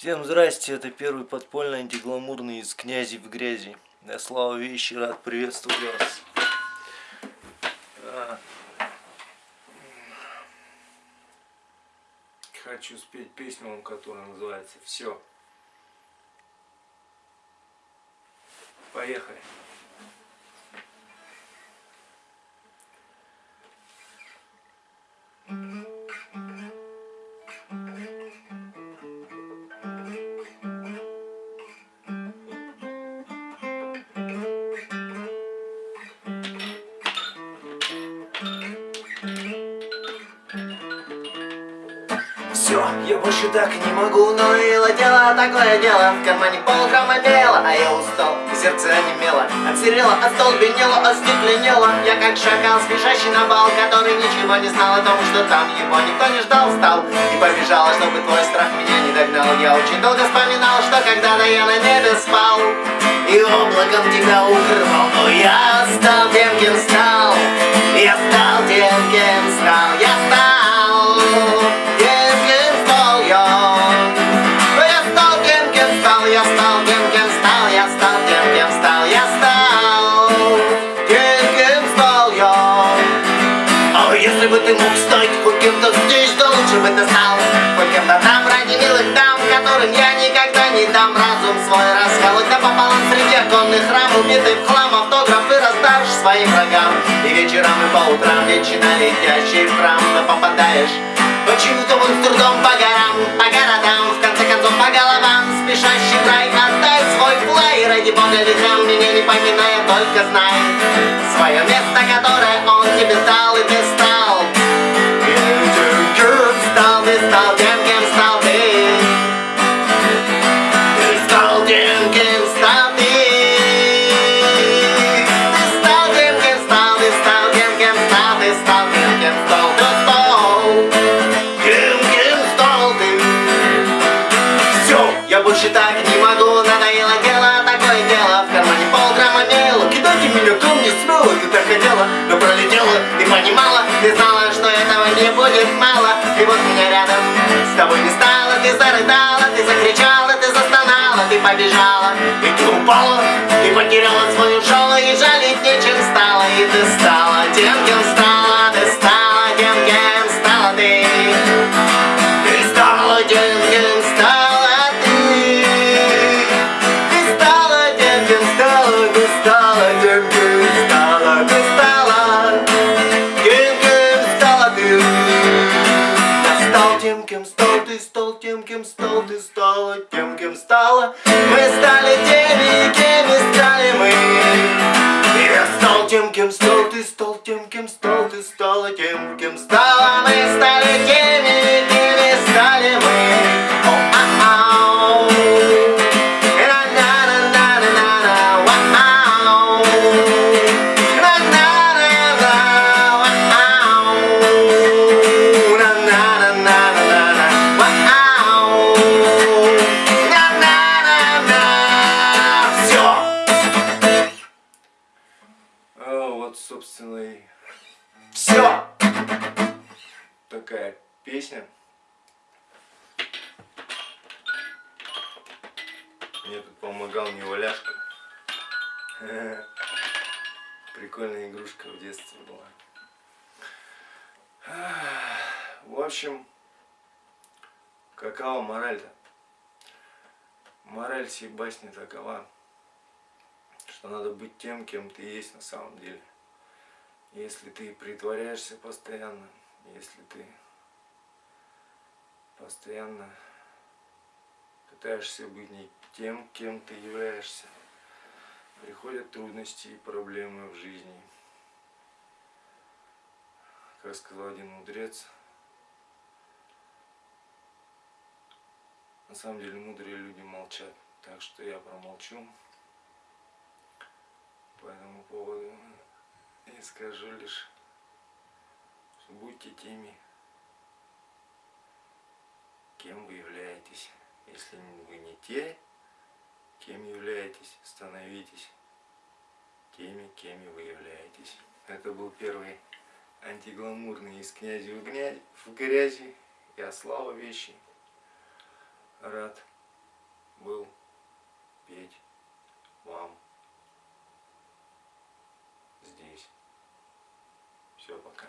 Всем здрасте, это первый подпольный антигламурный из князи в грязи. Я Слава Вещи, рад приветствовать вас. А. Хочу спеть песню которая называется «Все». Поехали. Все, я больше так не могу. Ну и дело, такое дело. В кармане полграмма мела А я устал, и сердце онемело. Отсерело, остолбенело, остекленело. Я как шакал, спешащий на бал Который ничего не знал о том, что там Его никто не ждал, встал. И побежала, чтобы твой страх меня не догнал. Я очень долго вспоминал, что когда-то я на небе спал. И облаком тебя укрывал. Но я стал тем, кем стал бы ты мог стать кем-то здесь, да лучше бы ты стал кем-то там ради милых дам, которым я никогда не дам. Разум свой расколоть пополам среди оконных рам Убитый в хлам автографы раздашь своим врагам. И вечерам, и по утрам, вечно летящий в храм Но попадаешь почему-то вон с трудом по горам, по городам. В конце концов по головам, спешащий рай Отдай свой флай, ради бога векам Меня не поминая, только знай Свое место, которое он тебе дал, и ты ты знала, что этого не будет мало. И вот меня рядом тобой не стало. Ты зарыдала, ты закричала, ты застонала Ты побежала, и ты упала Ты потеряла свою шалу и жалеть нечем стало. И ты стала тем, песня. Мне тут помогал неваляшка. Прикольная игрушка в детстве была. В общем, какова мораль-то? Мораль всей басни такова, что надо быть тем, кем ты есть на самом деле. Если ты притворяешься постоянно, если ты постоянно пытаешься быть не тем, кем ты являешься. Приходят трудности и проблемы в жизни. Как сказал один мудрец, на самом деле мудрые люди молчат, так что я промолчу и скажу лишь, будьте теми, кем вы являетесь. Если вы не те, кем являетесь, становитесь теми, кеми вы являетесь. Это был первый антигламурный из князя в грязи. Я Слава Вещи. Рад был петь вам здесь. Все, пока.